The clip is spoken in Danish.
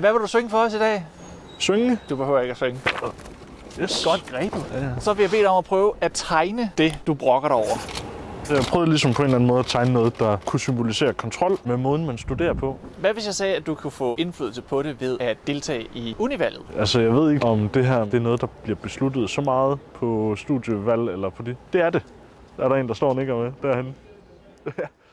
Hvad vil du synge for os i dag? Synge? Du behøver ikke at synge. Yes. Godt grebet. Ja. Så vil jeg bede dig om at prøve at tegne det, du brokker dig over. Jeg prøvede ligesom på en eller anden måde at tegne noget, der kunne symbolisere kontrol med måden, man studerer på. Hvad hvis jeg sagde, at du kunne få indflydelse på det ved at deltage i univalget? Altså, jeg ved ikke, om det her det er noget, der bliver besluttet så meget på studievalg eller på det. Det er det. Der er der en, der står og nikker med derhen.